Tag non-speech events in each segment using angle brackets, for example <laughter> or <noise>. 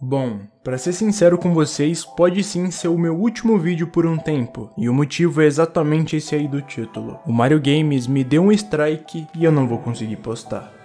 Bom, para ser sincero com vocês, pode sim ser o meu último vídeo por um tempo, e o motivo é exatamente esse aí do título. O Mario Games me deu um strike e eu não vou conseguir postar.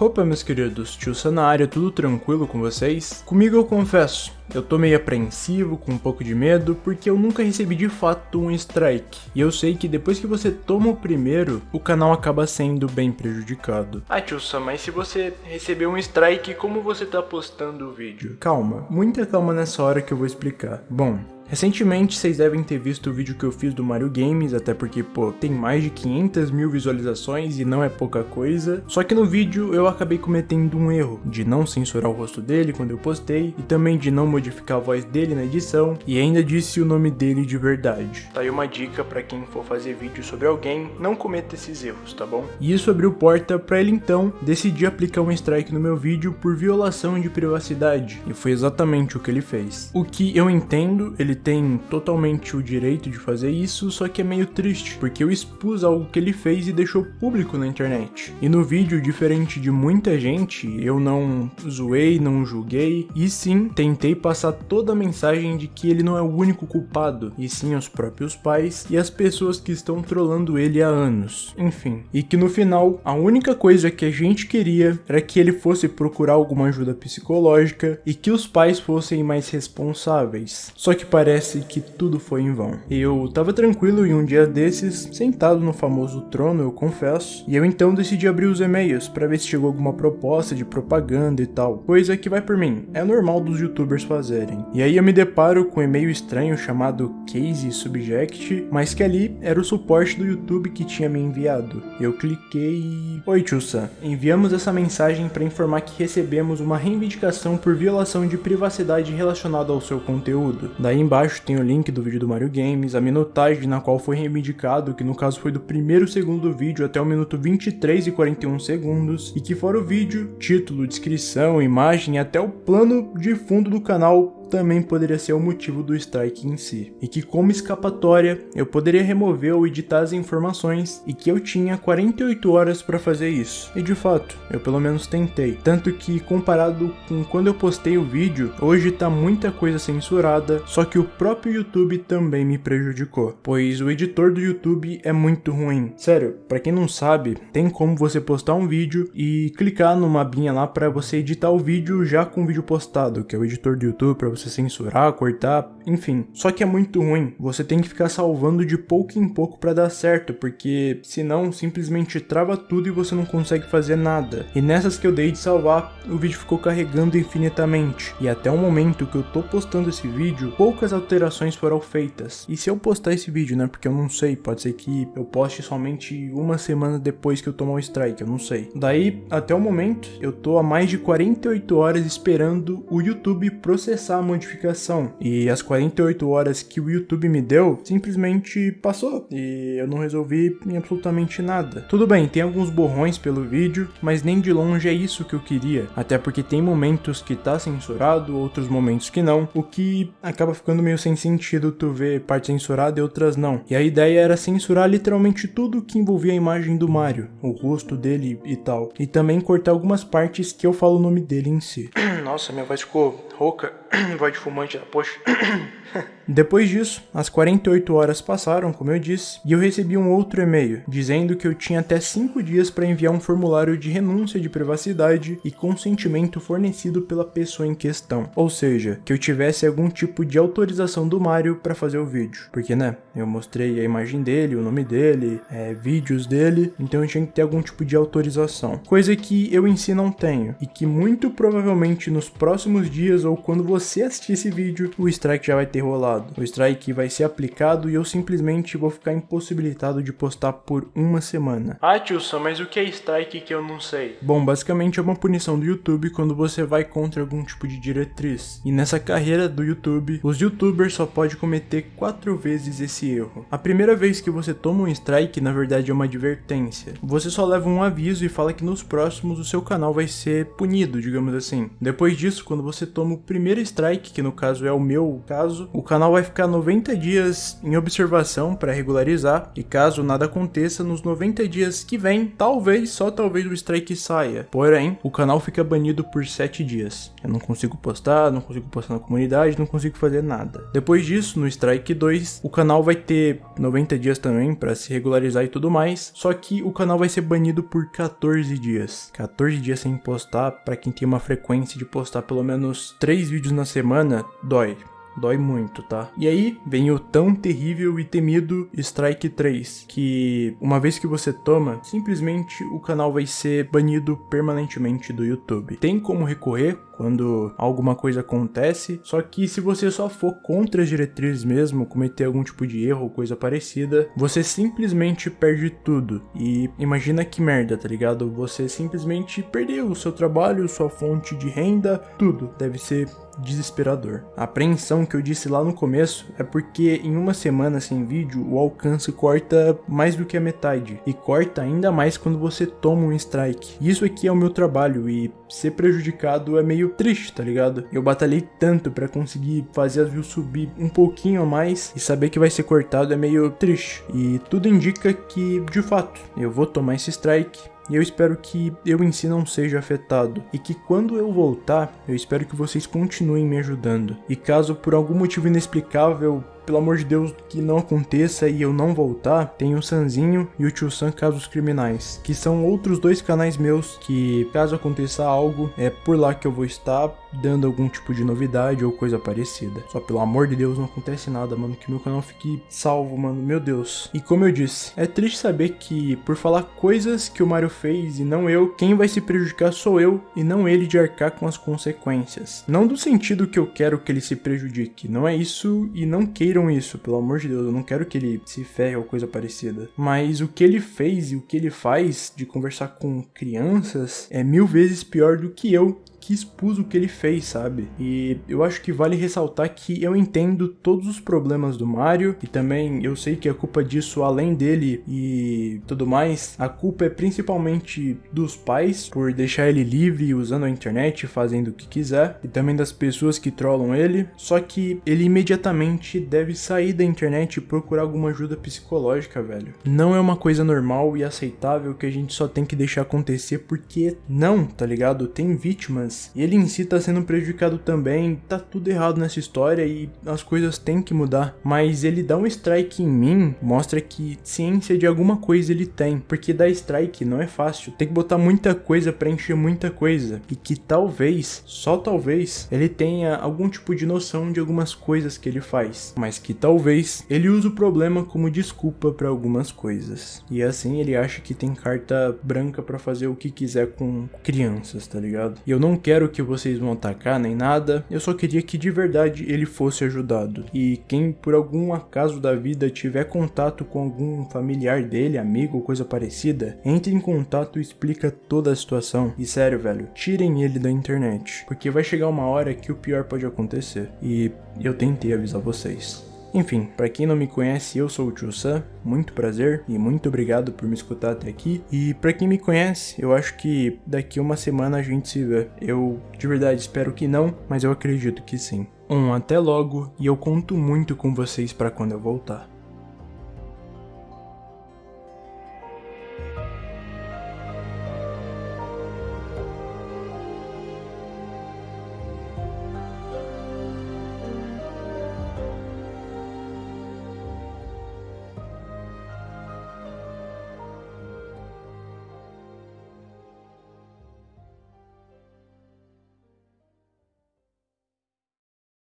Opa meus queridos, tio na área, tudo tranquilo com vocês? Comigo eu confesso, eu tô meio apreensivo, com um pouco de medo, porque eu nunca recebi de fato um strike. E eu sei que depois que você toma o primeiro, o canal acaba sendo bem prejudicado. Ah tio Sam, mas se você recebeu um strike, como você tá postando o vídeo? Calma, muita calma nessa hora que eu vou explicar. Bom, Recentemente vocês devem ter visto o vídeo que eu fiz do Mario Games, até porque, pô, tem mais de 500 mil visualizações e não é pouca coisa. Só que no vídeo eu acabei cometendo um erro de não censurar o rosto dele quando eu postei e também de não modificar a voz dele na edição e ainda disse o nome dele de verdade. Tá aí uma dica para quem for fazer vídeo sobre alguém, não cometa esses erros, tá bom? E isso abriu porta para ele então decidir aplicar um strike no meu vídeo por violação de privacidade e foi exatamente o que ele fez. O que eu entendo, ele tem totalmente o direito de fazer isso, só que é meio triste, porque eu expus algo que ele fez e deixou público na internet. E no vídeo, diferente de muita gente, eu não zoei, não julguei, e sim tentei passar toda a mensagem de que ele não é o único culpado, e sim os próprios pais e as pessoas que estão trollando ele há anos. Enfim, e que no final, a única coisa que a gente queria era que ele fosse procurar alguma ajuda psicológica e que os pais fossem mais responsáveis. Só que parece parece que tudo foi em vão. Eu tava tranquilo em um dia desses, sentado no famoso trono, eu confesso, e eu então decidi abrir os e-mails para ver se chegou alguma proposta de propaganda e tal, coisa que vai por mim, é normal dos youtubers fazerem. E aí eu me deparo com um e-mail estranho chamado Case Subject, mas que ali era o suporte do YouTube que tinha me enviado. Eu cliquei e... Oi Tchussa, enviamos essa mensagem para informar que recebemos uma reivindicação por violação de privacidade relacionada ao seu conteúdo. Daí embaixo Embaixo tem o link do vídeo do Mario Games, a minutagem na qual foi reivindicado, que no caso foi do primeiro segundo do vídeo até o minuto 23 e 41 segundos, e que fora o vídeo, título, descrição, imagem e até o plano de fundo do canal também poderia ser o motivo do strike em si, e que como escapatória eu poderia remover ou editar as informações e que eu tinha 48 horas para fazer isso. E de fato, eu pelo menos tentei, tanto que comparado com quando eu postei o vídeo, hoje tá muita coisa censurada, só que o próprio YouTube também me prejudicou, pois o editor do YouTube é muito ruim. Sério, para quem não sabe, tem como você postar um vídeo e clicar numa abinha lá para você editar o vídeo já com o vídeo postado, que é o editor do YouTube para você censurar, cortar, enfim. Só que é muito ruim, você tem que ficar salvando de pouco em pouco para dar certo, porque senão simplesmente trava tudo e você não consegue fazer nada. E nessas que eu dei de salvar, o vídeo ficou carregando infinitamente. E até o momento que eu tô postando esse vídeo, poucas alterações foram feitas. E se eu postar esse vídeo, né, porque eu não sei, pode ser que eu poste somente uma semana depois que eu tomar o strike, eu não sei. Daí, até o momento, eu tô há mais de 48 horas esperando o YouTube processar modificação. E as 48 horas que o YouTube me deu, simplesmente passou. E eu não resolvi absolutamente nada. Tudo bem, tem alguns borrões pelo vídeo, mas nem de longe é isso que eu queria. Até porque tem momentos que tá censurado, outros momentos que não, o que acaba ficando meio sem sentido tu ver parte censurada e outras não. E a ideia era censurar literalmente tudo que envolvia a imagem do Mario, o rosto dele e tal. E também cortar algumas partes que eu falo o nome dele em si. <coughs> Nossa, minha voz ficou rouca, <clears throat> voz de fumante, poxa. <clears throat> Depois disso, as 48 horas passaram, como eu disse, e eu recebi um outro e-mail dizendo que eu tinha até 5 dias para enviar um formulário de renúncia de privacidade e consentimento fornecido pela pessoa em questão. Ou seja, que eu tivesse algum tipo de autorização do Mario para fazer o vídeo. Porque, né, eu mostrei a imagem dele, o nome dele, é, vídeos dele, então eu tinha que ter algum tipo de autorização. Coisa que eu em si não tenho, e que muito provavelmente nos próximos dias ou quando você assistir esse vídeo, o strike já vai ter rolado. O strike vai ser aplicado e eu simplesmente vou ficar impossibilitado de postar por uma semana. Ah, Tilson, mas o que é strike que eu não sei? Bom, basicamente é uma punição do YouTube quando você vai contra algum tipo de diretriz. E nessa carreira do YouTube, os youtubers só podem cometer quatro vezes esse erro. A primeira vez que você toma um strike, na verdade é uma advertência. Você só leva um aviso e fala que nos próximos o seu canal vai ser punido, digamos assim. Depois disso, quando você toma o primeiro strike, que no caso é o meu caso, o canal vai ficar 90 dias em observação para regularizar, e caso nada aconteça, nos 90 dias que vem, talvez, só talvez o strike saia. Porém, o canal fica banido por 7 dias. Eu não consigo postar, não consigo postar na comunidade, não consigo fazer nada. Depois disso, no strike 2, o canal vai ter 90 dias também para se regularizar e tudo mais, só que o canal vai ser banido por 14 dias. 14 dias sem postar, para quem tem uma frequência de postar pelo menos 3 vídeos na semana, dói dói muito, tá? E aí vem o tão terrível e temido Strike 3, que uma vez que você toma, simplesmente o canal vai ser banido permanentemente do YouTube. Tem como recorrer quando alguma coisa acontece, só que se você só for contra as diretrizes mesmo, cometer algum tipo de erro ou coisa parecida, você simplesmente perde tudo. E imagina que merda, tá ligado? Você simplesmente perdeu o seu trabalho, sua fonte de renda, tudo. Deve ser desesperador. A apreensão que eu disse lá no começo é porque em uma semana sem vídeo o alcance corta mais do que a metade e corta ainda mais quando você toma um strike. Isso aqui é o meu trabalho e ser prejudicado é meio triste, tá ligado? Eu batalhei tanto para conseguir fazer as views subir um pouquinho a mais e saber que vai ser cortado é meio triste. E tudo indica que, de fato, eu vou tomar esse strike e eu espero que eu em si não seja afetado. E que quando eu voltar, eu espero que vocês continuem me ajudando. E caso por algum motivo inexplicável pelo amor de Deus, que não aconteça e eu não voltar, tem o Sanzinho e o Tio San Casos Criminais, que são outros dois canais meus que, caso aconteça algo, é por lá que eu vou estar dando algum tipo de novidade ou coisa parecida. Só pelo amor de Deus não acontece nada, mano, que meu canal fique salvo, mano, meu Deus. E como eu disse, é triste saber que por falar coisas que o Mario fez e não eu, quem vai se prejudicar sou eu e não ele de arcar com as consequências. Não do sentido que eu quero que ele se prejudique, não é isso e não queira isso, pelo amor de Deus, eu não quero que ele se ferre ou coisa parecida. Mas o que ele fez e o que ele faz de conversar com crianças é mil vezes pior do que eu que expus o que ele fez, sabe? E eu acho que vale ressaltar que eu entendo todos os problemas do Mario e também eu sei que a culpa disso, além dele e tudo mais, a culpa é principalmente dos pais por deixar ele livre usando a internet, fazendo o que quiser, e também das pessoas que trollam ele. Só que ele imediatamente deve sair da internet e procurar alguma ajuda psicológica, velho. Não é uma coisa normal e aceitável que a gente só tem que deixar acontecer porque não, tá ligado? Tem vítimas e ele em si tá sendo prejudicado também, tá tudo errado nessa história e as coisas têm que mudar. Mas ele dá um strike em mim, mostra que ciência de alguma coisa ele tem, porque dar strike não é fácil, tem que botar muita coisa para encher muita coisa, e que talvez, só talvez, ele tenha algum tipo de noção de algumas coisas que ele faz, mas que talvez ele use o problema como desculpa para algumas coisas. E assim ele acha que tem carta branca para fazer o que quiser com crianças, tá ligado? E eu não quero que vocês vão atacar nem nada, eu só queria que de verdade ele fosse ajudado. E quem por algum acaso da vida tiver contato com algum familiar dele, amigo ou coisa parecida, entre em contato e explica toda a situação. E sério, velho, tirem ele da internet, porque vai chegar uma hora que o pior pode acontecer. E eu tentei avisar vocês. Enfim, para quem não me conhece, eu sou o Tio Sam, muito prazer e muito obrigado por me escutar até aqui. E para quem me conhece, eu acho que daqui uma semana a gente se vê. Eu de verdade espero que não, mas eu acredito que sim. Um até logo e eu conto muito com vocês para quando eu voltar.